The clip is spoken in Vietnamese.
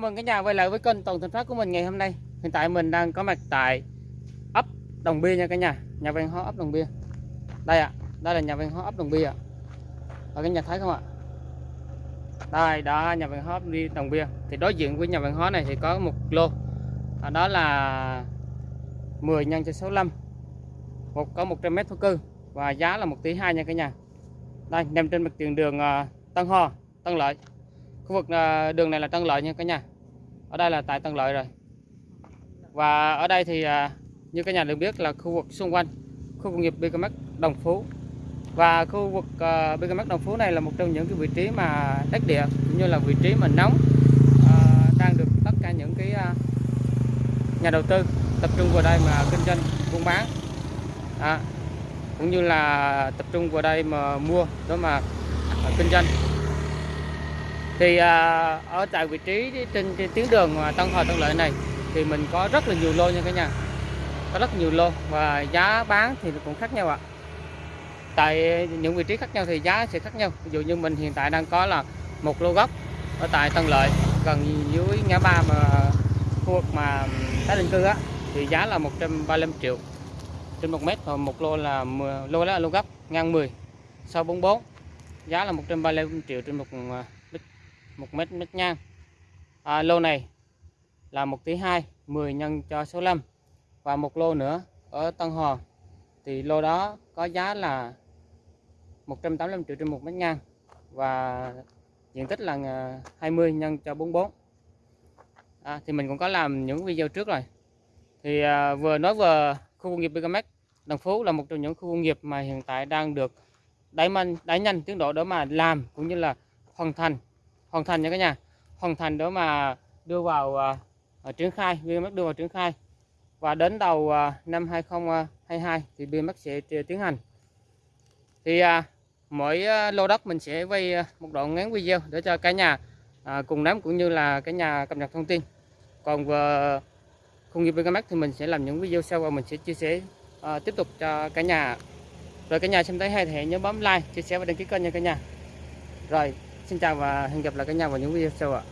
mừng cả nhà quay lại với kênh Toàn Thành Phát của mình ngày hôm nay. Hiện tại mình đang có mặt tại ấp Đồng Bia nha cả nhà, nhà văn hóa ấp Đồng Bia. Đây ạ, đây là nhà văn hóa ấp Đồng Bia ạ. Ở cái nhà thấy không ạ? Đây, đó nhà văn hóa đi Đồng Bia. Thì đối diện với nhà văn hóa này thì có một lô. À, đó là 10 nhân cho 65. Một có 100 mét thổ cư và giá là 1 tỷ 2 nha cả nhà. Đây, nằm trên mặt tiền đường uh, Tân Ho, Tân Lợi khu vực à, đường này là Tân Lợi nha cả nhà. Ở đây là tại Tân Lợi rồi. Và ở đây thì à, như cả nhà được biết là khu vực xung quanh khu công nghiệp BKMX Đồng Phú. Và khu vực à, uh, BKMX Đồng Phú này là một trong những cái vị trí mà đất địa cũng như là vị trí mà nóng uh, đang được tất cả những cái uh, nhà đầu tư tập trung vào đây mà kinh doanh buôn bán. À, cũng như là tập trung vào đây mà mua đó mà uh, kinh doanh thì à, ở tại vị trí trên, trên tuyến đường Tân Hòa Tân Lợi này thì mình có rất là nhiều lô nha cả nhà. Có rất nhiều lô và giá bán thì cũng khác nhau ạ. Tại những vị trí khác nhau thì giá sẽ khác nhau. Ví dụ như mình hiện tại đang có là một lô gốc ở tại Tân Lợi gần dưới ngã ba mà khu vực mà tái định cư á thì giá là 135 triệu. Trên một mét và một lô là 10, lô đó là lô gốc ngang 10 sau 44 giá là 135 triệu trên một à, một mét mét ngang. À, lô này là 1 tỷ 2 10 nhân cho số 5 và một lô nữa ở Tân Hòa thì lô đó có giá là 185 triệu trên một mét ngang. Và diện tích là à, 20 nhân cho 44 à, thì mình cũng có làm những video trước rồi. Thì à, vừa nói vừa khu công nghiệp Bigamex Đồng Phú là một trong những khu công nghiệp mà hiện tại đang được đẩy mạnh đẩy nhanh tiến độ để mà làm cũng như là hoàn thành hoàn thành nha cả nhà. Hoàn thành đó mà đưa vào uh, triển khai BMX đưa vào triển khai. Và đến đầu uh, năm 2022 thì BMX sẽ tiến hành. Thì uh, mỗi uh, lô đất mình sẽ quay uh, một đoạn ngắn video để cho cả nhà uh, cùng nắm cũng như là cả nhà cập nhật thông tin. Còn về khung nghiệp BMX thì mình sẽ làm những video sau và mình sẽ chia sẻ uh, tiếp tục cho cả nhà. Rồi cả nhà xem thấy hay thì hãy nhớ bấm like chia sẻ và đăng ký kênh nha cả nhà. Rồi. Xin chào và hẹn gặp lại cả nhà vào những video sau ạ.